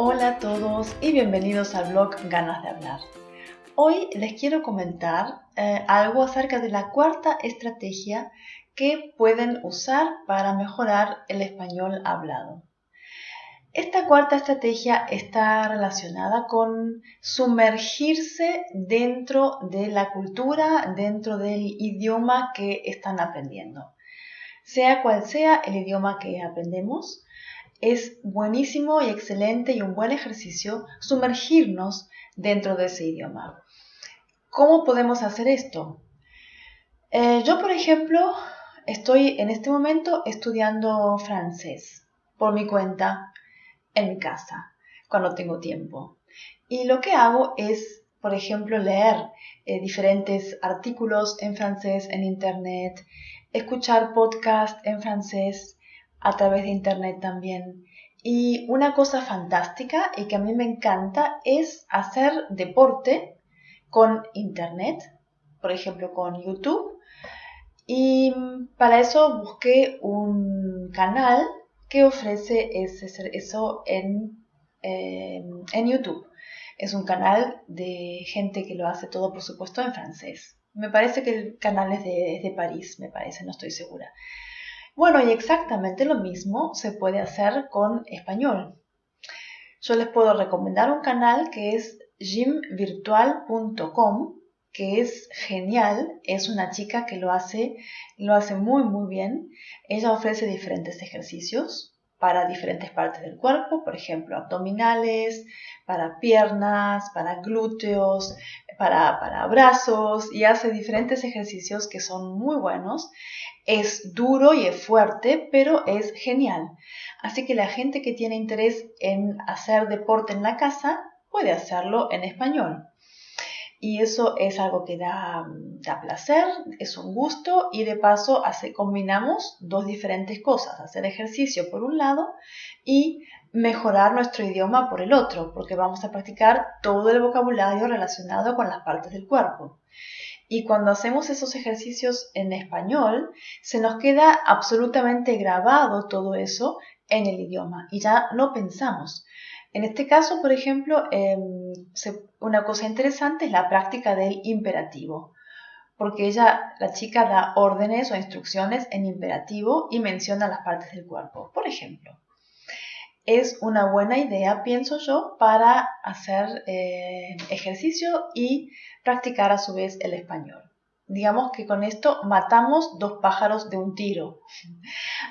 Hola a todos y bienvenidos al blog Ganas de Hablar. Hoy les quiero comentar eh, algo acerca de la cuarta estrategia que pueden usar para mejorar el español hablado. Esta cuarta estrategia está relacionada con sumergirse dentro de la cultura, dentro del idioma que están aprendiendo. Sea cual sea el idioma que aprendemos, es buenísimo y excelente y un buen ejercicio sumergirnos dentro de ese idioma. ¿Cómo podemos hacer esto? Eh, yo, por ejemplo, estoy en este momento estudiando francés por mi cuenta en mi casa, cuando tengo tiempo. Y lo que hago es, por ejemplo, leer eh, diferentes artículos en francés en Internet, escuchar podcasts en francés a través de Internet también. Y una cosa fantástica y que a mí me encanta es hacer deporte con Internet, por ejemplo con YouTube. Y para eso busqué un canal que ofrece eso en, eh, en YouTube. Es un canal de gente que lo hace todo, por supuesto, en francés. Me parece que el canal es de, de París, me parece, no estoy segura. Bueno, y exactamente lo mismo se puede hacer con español. Yo les puedo recomendar un canal que es gymvirtual.com que es genial, es una chica que lo hace, lo hace muy muy bien. Ella ofrece diferentes ejercicios para diferentes partes del cuerpo, por ejemplo, abdominales, para piernas, para glúteos, para, para brazos y hace diferentes ejercicios que son muy buenos. Es duro y es fuerte, pero es genial. Así que la gente que tiene interés en hacer deporte en la casa puede hacerlo en español. Y eso es algo que da, da placer, es un gusto y de paso hace, combinamos dos diferentes cosas, hacer ejercicio por un lado y mejorar nuestro idioma por el otro, porque vamos a practicar todo el vocabulario relacionado con las partes del cuerpo. Y cuando hacemos esos ejercicios en español, se nos queda absolutamente grabado todo eso en el idioma y ya no pensamos. En este caso, por ejemplo, em, una cosa interesante es la práctica del imperativo, porque ella, la chica, da órdenes o instrucciones en imperativo y menciona las partes del cuerpo. Por ejemplo, es una buena idea, pienso yo, para hacer eh, ejercicio y practicar a su vez el español. Digamos que con esto matamos dos pájaros de un tiro.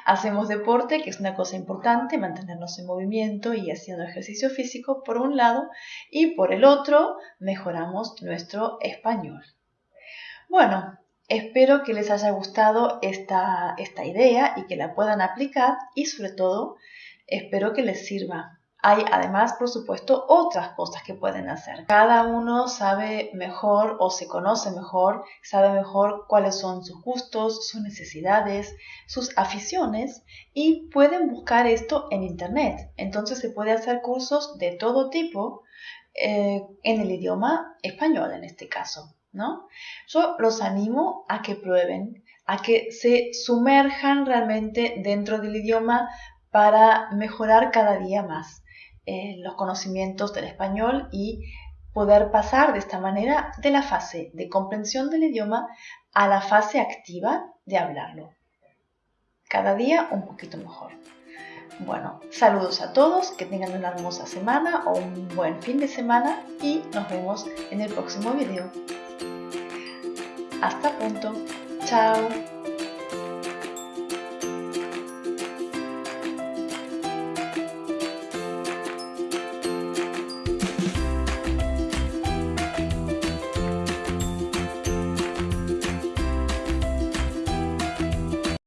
Hacemos deporte, que es una cosa importante, mantenernos en movimiento y haciendo ejercicio físico por un lado, y por el otro mejoramos nuestro español. Bueno, espero que les haya gustado esta, esta idea y que la puedan aplicar y sobre todo espero que les sirva hay además, por supuesto, otras cosas que pueden hacer. Cada uno sabe mejor o se conoce mejor, sabe mejor cuáles son sus gustos, sus necesidades, sus aficiones y pueden buscar esto en Internet. Entonces se puede hacer cursos de todo tipo eh, en el idioma español en este caso. ¿no? Yo los animo a que prueben, a que se sumerjan realmente dentro del idioma para mejorar cada día más. Eh, los conocimientos del español y poder pasar de esta manera de la fase de comprensión del idioma a la fase activa de hablarlo. Cada día un poquito mejor. Bueno, saludos a todos, que tengan una hermosa semana o un buen fin de semana y nos vemos en el próximo video. Hasta pronto. Chao.